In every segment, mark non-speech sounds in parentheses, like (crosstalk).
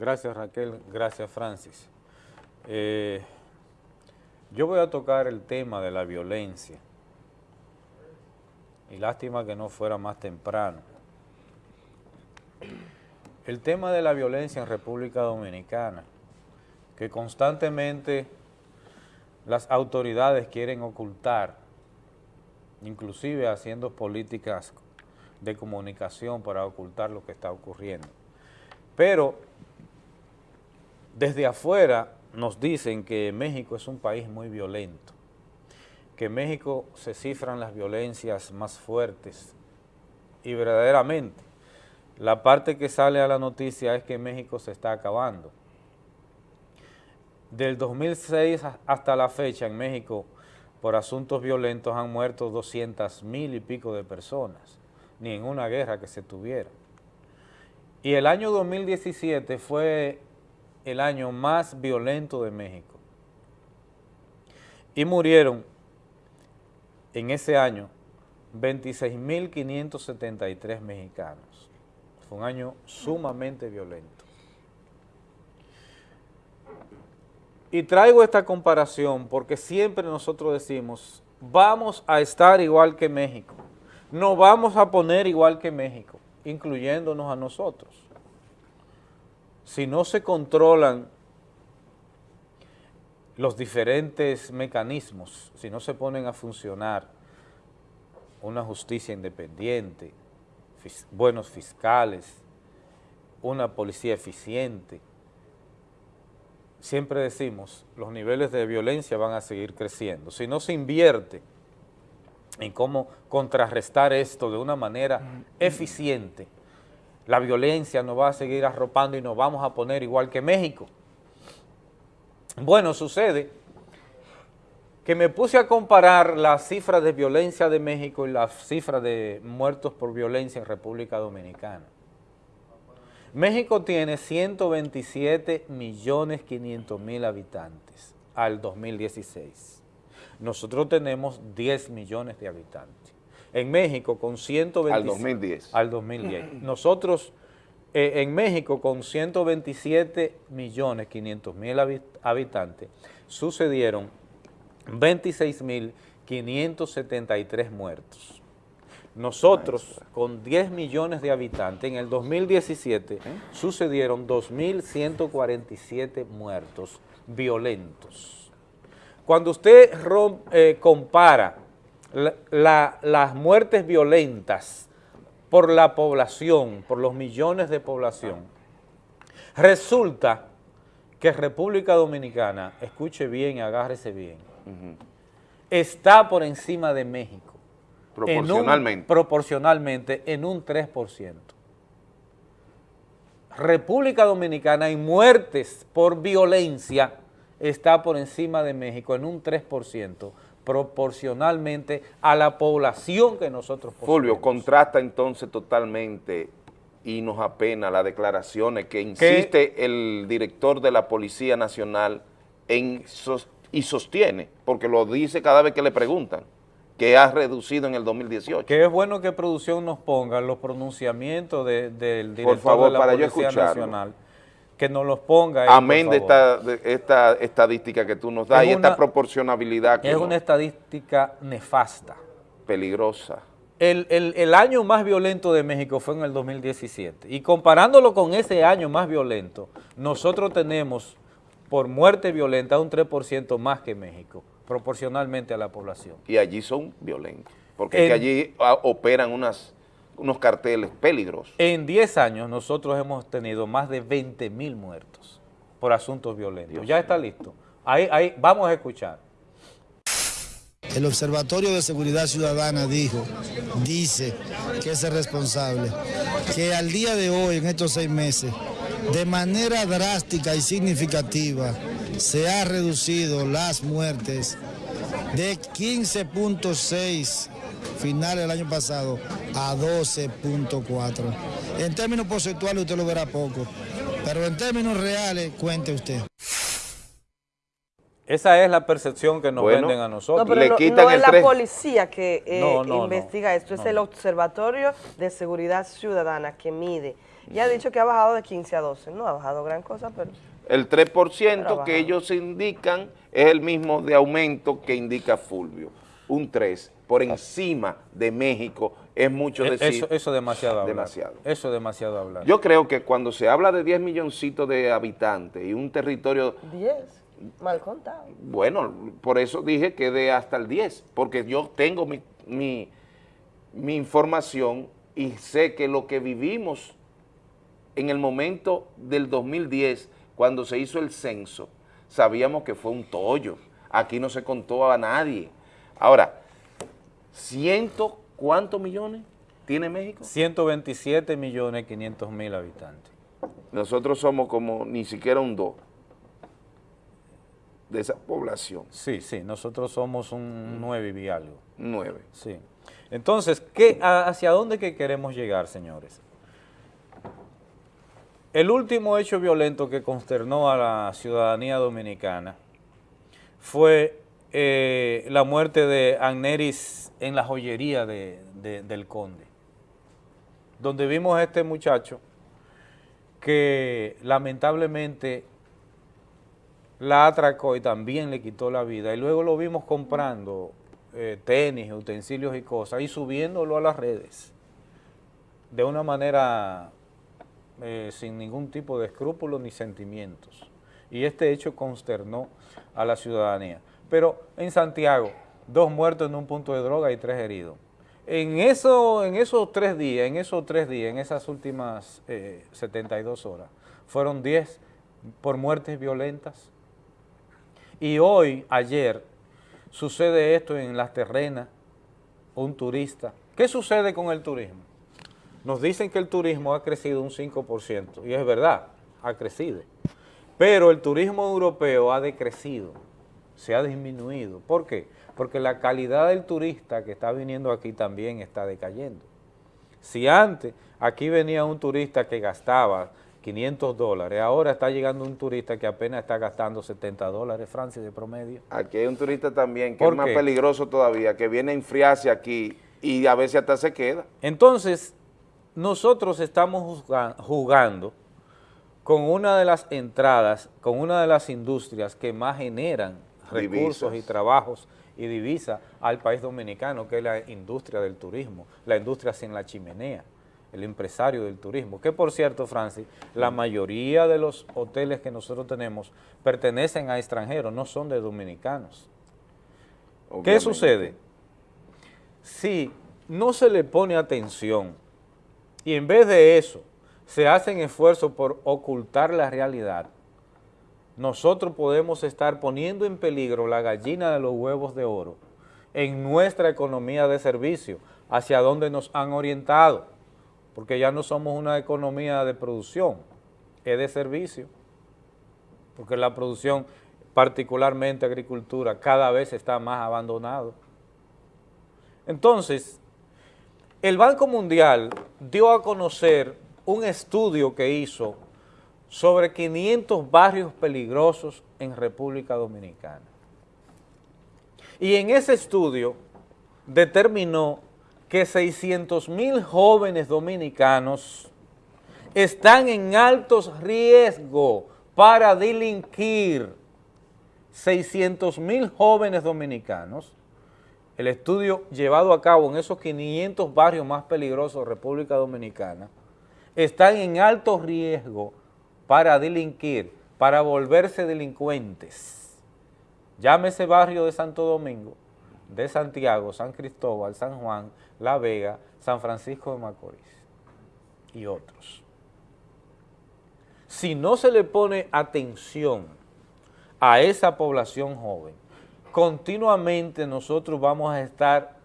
Gracias Raquel, gracias Francis. Eh, yo voy a tocar el tema de la violencia. Y lástima que no fuera más temprano. El tema de la violencia en República Dominicana, que constantemente las autoridades quieren ocultar, inclusive haciendo políticas de comunicación para ocultar lo que está ocurriendo. Pero desde afuera nos dicen que México es un país muy violento, que en México se cifran las violencias más fuertes y verdaderamente la parte que sale a la noticia es que México se está acabando. Del 2006 hasta la fecha en México por asuntos violentos han muerto 200 mil y pico de personas, ni en una guerra que se tuviera. Y el año 2017 fue el año más violento de México. Y murieron en ese año 26.573 mexicanos. Fue un año sumamente violento. Y traigo esta comparación porque siempre nosotros decimos, vamos a estar igual que México, no vamos a poner igual que México, incluyéndonos a nosotros si no se controlan los diferentes mecanismos, si no se ponen a funcionar una justicia independiente, buenos fiscales, una policía eficiente, siempre decimos, los niveles de violencia van a seguir creciendo. Si no se invierte en cómo contrarrestar esto de una manera eficiente, la violencia nos va a seguir arropando y nos vamos a poner igual que México. Bueno, sucede que me puse a comparar las cifras de violencia de México y las cifras de muertos por violencia en República Dominicana. México tiene 127 millones 500 mil habitantes al 2016. Nosotros tenemos 10 millones de habitantes en México con 127... Al 2010. Al 2010. Nosotros eh, en México con 127 millones 500 mil habitantes sucedieron 26 mil 573 muertos. Nosotros, con 10 millones de habitantes, en el 2017 ¿Eh? sucedieron 2.147 muertos violentos. Cuando usted eh, compara las muertes violentas por la población, por los millones de población, resulta que República Dominicana, escuche bien, agárrese bien, está por encima de México. Proporcionalmente. proporcionalmente en un 3%. República Dominicana en muertes por violencia está por encima de México en un 3%, proporcionalmente a la población que nosotros poseemos. Fulvio, contrasta entonces totalmente y nos apena las declaraciones que insiste el director de la Policía Nacional en y sostiene, porque lo dice cada vez que le preguntan, que ha reducido en el 2018. Que es bueno que producción nos ponga los pronunciamientos del director de la Policía Nacional que nos los ponga. Amén de esta, estadística que tú nos das y esta proporcionabilidad. Que es una estadística nefasta. Peligrosa. El, el, año más violento de México fue en el 2017 y comparándolo con ese año más violento, nosotros tenemos por muerte violenta un 3% más que México, proporcionalmente a la población. Y allí son violentos, porque allí ah, operan unas unos carteles peligrosos. En 10 años nosotros hemos tenido más de 20 mil muertos por asuntos violentos. ya está listo. Ahí, ahí, vamos a escuchar. El Observatorio de Seguridad Ciudadana dijo, dice que es el responsable, que al día de hoy, en estos seis meses, de manera drástica y significativa, se ha reducido las muertes de 15.6 final del año pasado a 12.4. En términos porcentuales usted lo verá poco, pero en términos reales, cuente usted. Esa es la percepción que nos Bueno. venden a nosotros. No, pero Le no, quitan no el es la policía que eh, No, no, no. investiga esto, es No. el Observatorio de Seguridad Ciudadana que mide. Ya ha dicho que ha bajado de 15 a 12, no ha bajado gran cosa, pero El 3% Trabajado. que ellos indican es el mismo de aumento que indica Fulvio. Un 3 por encima de México es mucho Eh, decir. eso, eso es demasiado hablar. demasiado. Eso es demasiado hablar. Yo creo que cuando se habla de 10 milloncitos de habitantes y un territorio 10, mal contado. Bueno, por eso dije que de hasta el 10, porque yo tengo mi, mi, mi información y sé que lo que vivimos en el momento del 2010, cuando se hizo el censo, sabíamos que fue un tollo. Aquí no se contó a nadie. Ahora, ¿ciento cuántos millones tiene México? 127 millones 500 mil habitantes. Nosotros somos como ni siquiera un 2 de esa población, Sí, sí, nosotros somos un 9 y algo. 9. Sí. Entonces, ¿qué, ¿hacia dónde que queremos llegar, señores? El último hecho violento que consternó a la ciudadanía dominicana fue eh, la muerte de Agneris en la joyería de- de- del Conde, donde vimos a este muchacho que lamentablemente la atracó y también le quitó la vida. Y luego lo vimos comprando eh, tenis, utensilios y cosas y subiéndolo a las redes de una manera eh, sin ningún tipo de escrúpulos ni sentimientos. Y este hecho consternó a la ciudadanía. Pero en Santiago, dos muertos en un punto de droga y tres heridos. En, eso, en esos tres días, en esos tres días, en esas últimas eh, 72 horas, fueron 10 por muertes violentas. Y hoy, ayer, sucede esto en Las Terrenas, un turista. ¿Qué sucede con el turismo? Nos dicen que el turismo ha crecido un 5%, y es verdad, ha crecido. Pero el turismo europeo ha decrecido, se ha disminuido. ¿Por qué? Porque la calidad del turista que está viniendo aquí también está decayendo. Si antes aquí venía un turista que gastaba 500 dólares, ahora está llegando un turista que apenas está gastando 70 dólares, Francia, de promedio. Aquí hay un turista también que ¿Por es más qué? peligroso todavía, que viene a enfriarse aquí y a veces hasta se queda. Entonces, nosotros estamos jugando con una de las entradas, con una de las industrias que más generan recursos Divisas. y trabajos y divisas al país dominicano, que es la industria del turismo, la industria sin la chimenea, el empresario del turismo. Que por cierto, Francis, la mayoría de los hoteles que nosotros tenemos pertenecen a extranjeros, no son de dominicanos. ¿Qué sucede? Si no se le pone atención y en vez de eso se hacen esfuerzos por ocultar la realidad, nosotros podemos estar poniendo en peligro la gallina de los huevos de oro en nuestra economía de servicio, hacia donde nos han orientado, porque ya no somos una economía de producción, es de servicio, porque la producción, particularmente agricultura, cada vez está más abandonado. Entonces, el Banco Mundial dio a conocer un estudio que hizo sobre 500 barrios peligrosos en República Dominicana. Y en ese estudio determinó que 600 mil jóvenes dominicanos están en altos riesgos para delinquir. 600 mil jóvenes dominicanos el estudio llevado a cabo en esos 500 barrios más peligrosos de República Dominicana, están en alto riesgo para delinquir, para volverse delincuentes. Llámese barrio de Santo Domingo, de Santiago, San Cristóbal, San Juan, La Vega, San Francisco de Macorís y otros. Si no se le pone atención a esa población joven, continuamente nosotros vamos a estar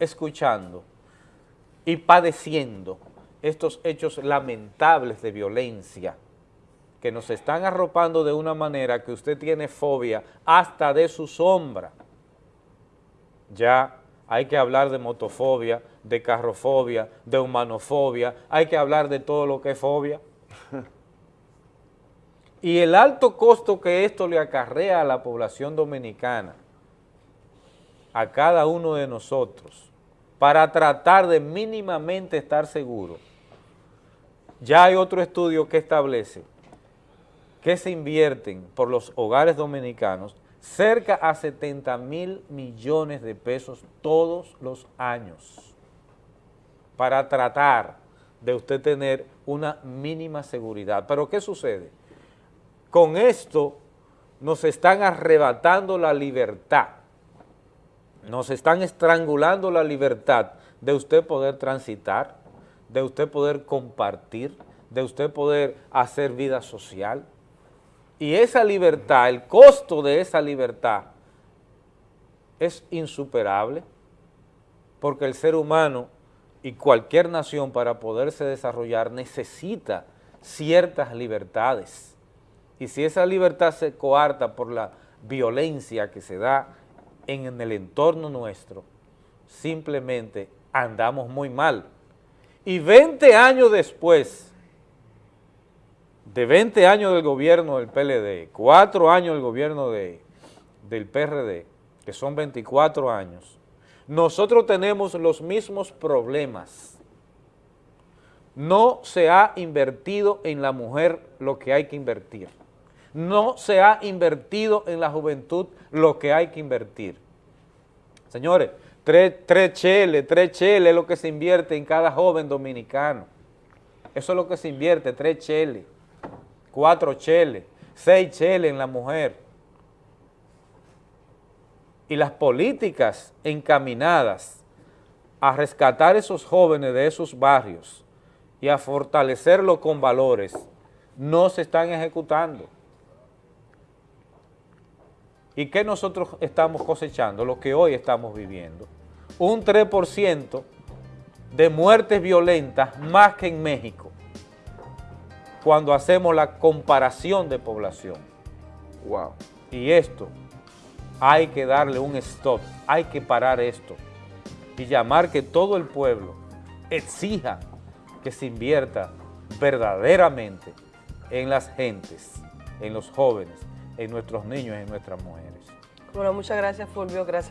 escuchando y padeciendo estos hechos lamentables de violencia que nos están arropando de una manera que usted tiene fobia hasta de su sombra. Ya hay que hablar de motofobia, de carrofobia, de humanofobia, hay que hablar de todo lo que es fobia. (laughs) y el alto costo que esto le acarrea a la población dominicana, a cada uno de nosotros, para tratar de mínimamente estar seguro, ya hay otro estudio que establece que se invierten por los hogares dominicanos cerca a 70 mil millones de pesos todos los años para tratar de usted tener una mínima seguridad. Pero ¿qué sucede? Con esto nos están arrebatando la libertad, nos están estrangulando la libertad de usted poder transitar, de usted poder compartir, de usted poder hacer vida social. Y esa libertad, el costo de esa libertad es insuperable porque el ser humano y cualquier nación para poderse desarrollar necesita ciertas libertades. Y si esa libertad se coarta por la violencia que se da en el entorno nuestro, simplemente andamos muy mal. Y 20 años después, de 20 años del gobierno del PLD, 4 años del gobierno de, del PRD, que son 24 años, nosotros tenemos los mismos problemas. No se ha invertido en la mujer lo que hay que invertir. No se ha invertido en la juventud lo que hay que invertir. Señores, tres, tres cheles, tres cheles es lo que se invierte en cada joven dominicano. Eso es lo que se invierte, tres cheles, cuatro cheles, seis cheles en la mujer y las políticas encaminadas a rescatar esos jóvenes de esos barrios y a fortalecerlos con valores no se están ejecutando. ¿Y qué nosotros estamos cosechando? Lo que hoy estamos viviendo. Un 3% de muertes violentas más que en México cuando hacemos la comparación de población. Wow. Y esto hay que darle un stop, hay que parar esto y llamar que todo el pueblo exija que se invierta verdaderamente en las gentes, en los jóvenes, en nuestros niños y en nuestras mujeres. Bueno, muchas gracias Fulvio, gracias.